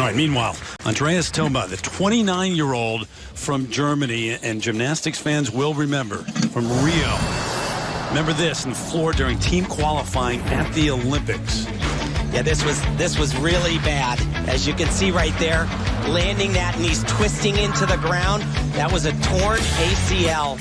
All right, meanwhile, Andreas Toba, the 29 year old from Germany, and gymnastics fans will remember from Rio. Remember this in the floor during team qualifying at the Olympics. Yeah, this was this was really bad. As you can see right there, landing that and he's twisting into the ground. That was a torn ACL